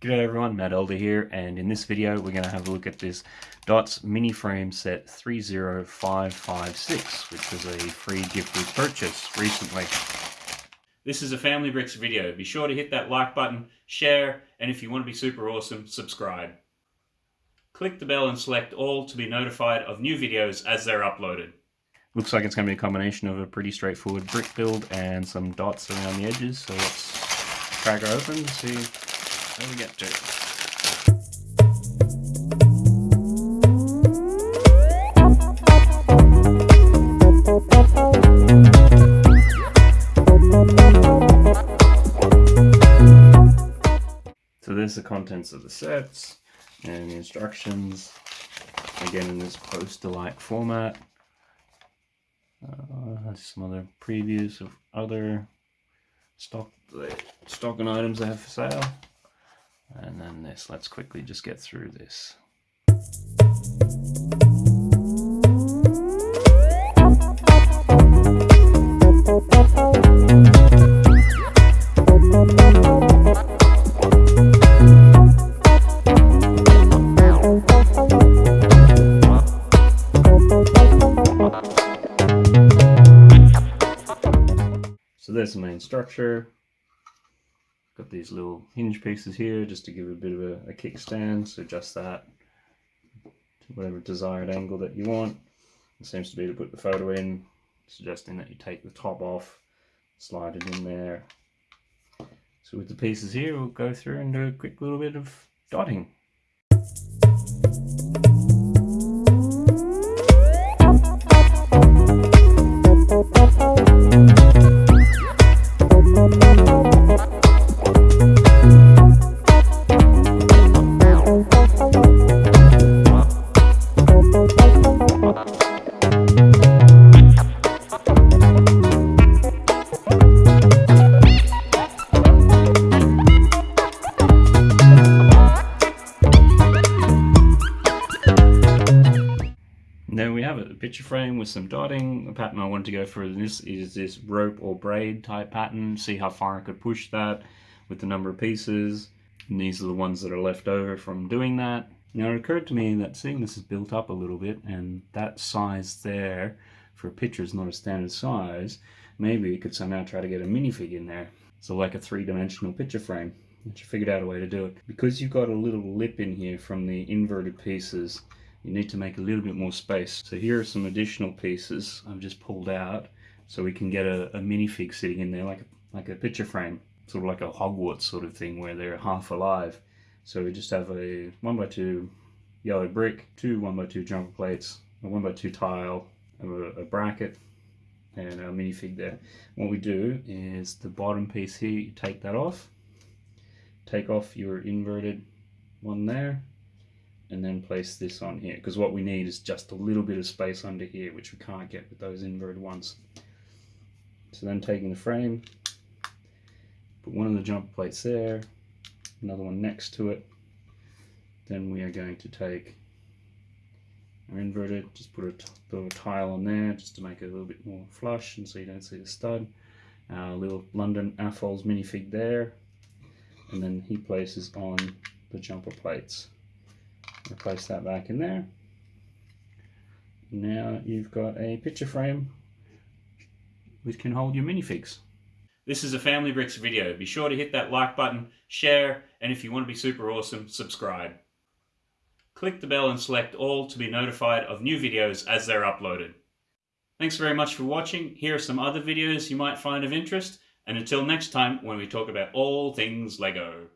G'day everyone, Matt Elder here, and in this video we're going to have a look at this Dots Mini Frame Set 30556, which was a free gift we purchased recently. This is a Family Bricks video. Be sure to hit that like button, share, and if you want to be super awesome, subscribe. Click the bell and select all to be notified of new videos as they're uploaded. Looks like it's going to be a combination of a pretty straightforward brick build and some dots around the edges, so let's crack her open and see how we get. So there's the contents of the sets and the instructions, again in this poster-like format. Uh, some other previews of other stock stock and items I have for sale. And then this, let's quickly just get through this. So the main structure. Got these little hinge pieces here just to give a bit of a, a kickstand, so adjust that to whatever desired angle that you want. It seems to be to put the photo in, suggesting that you take the top off, slide it in there. So with the pieces here, we'll go through and do a quick little bit of dotting. Picture frame with some dotting. The pattern I wanted to go for this is this rope or braid type pattern. See how far I could push that with the number of pieces. And these are the ones that are left over from doing that. Now it occurred to me that seeing this is built up a little bit and that size there for a picture is not a standard size, maybe we could somehow try to get a minifig in there. So like a three-dimensional picture frame. I figured out a way to do it. Because you've got a little lip in here from the inverted pieces, you need to make a little bit more space. So here are some additional pieces I've just pulled out so we can get a, a minifig sitting in there like a, like a picture frame, sort of like a Hogwarts sort of thing where they're half alive. So we just have a 1x2 yellow brick, two 1x2 jumper plates, a 1x2 tile, a, a bracket, and a minifig there. What we do is the bottom piece here, you take that off, take off your inverted one there, and then place this on here because what we need is just a little bit of space under here which we can't get with those inverted ones. So then taking the frame, put one of the jumper plates there, another one next to it, then we are going to take our inverted, just put a little tile on there just to make it a little bit more flush and so you don't see the stud. Our little London AFOL's minifig there, and then he places on the jumper plates. Place that back in there. Now you've got a picture frame which can hold your minifigs. This is a Family Bricks video. Be sure to hit that like button, share, and if you want to be super awesome, subscribe. Click the bell and select all to be notified of new videos as they're uploaded. Thanks very much for watching. Here are some other videos you might find of interest. And until next time when we talk about all things LEGO.